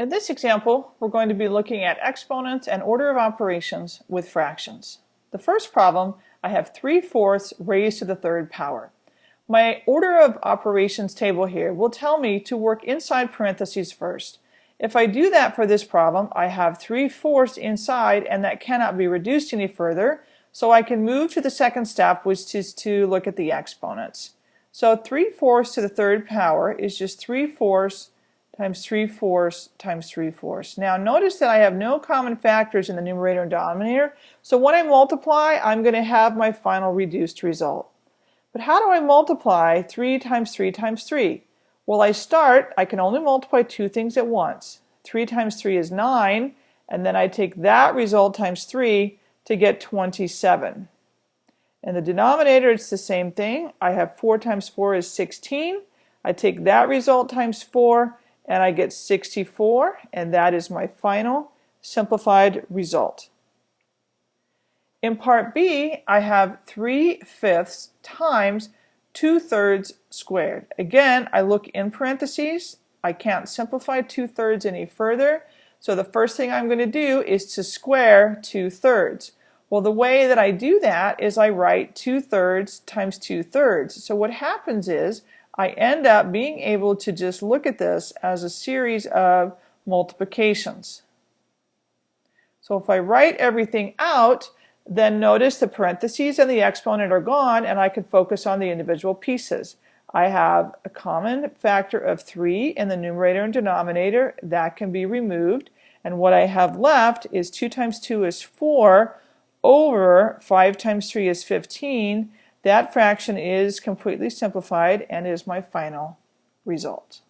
In this example, we're going to be looking at exponents and order of operations with fractions. The first problem, I have 3 fourths raised to the third power. My order of operations table here will tell me to work inside parentheses first. If I do that for this problem, I have 3 fourths inside and that cannot be reduced any further, so I can move to the second step, which is to look at the exponents. So 3 fourths to the third power is just 3 fourths times 3 fourths times 3 fourths. Now notice that I have no common factors in the numerator and denominator, so when I multiply, I'm going to have my final reduced result. But how do I multiply 3 times 3 times 3? Well, I start, I can only multiply two things at once. 3 times 3 is 9, and then I take that result times 3 to get 27. In the denominator, it's the same thing. I have 4 times 4 is 16. I take that result times 4, and I get 64 and that is my final simplified result. In part B, I have 3 fifths times 2 thirds squared. Again, I look in parentheses. I can't simplify 2 thirds any further. So the first thing I'm going to do is to square 2 thirds. Well, the way that I do that is I write 2 thirds times 2 thirds. So what happens is I end up being able to just look at this as a series of multiplications. So if I write everything out, then notice the parentheses and the exponent are gone and I can focus on the individual pieces. I have a common factor of 3 in the numerator and denominator. That can be removed. And what I have left is 2 times 2 is 4 over 5 times 3 is 15 that fraction is completely simplified and is my final result.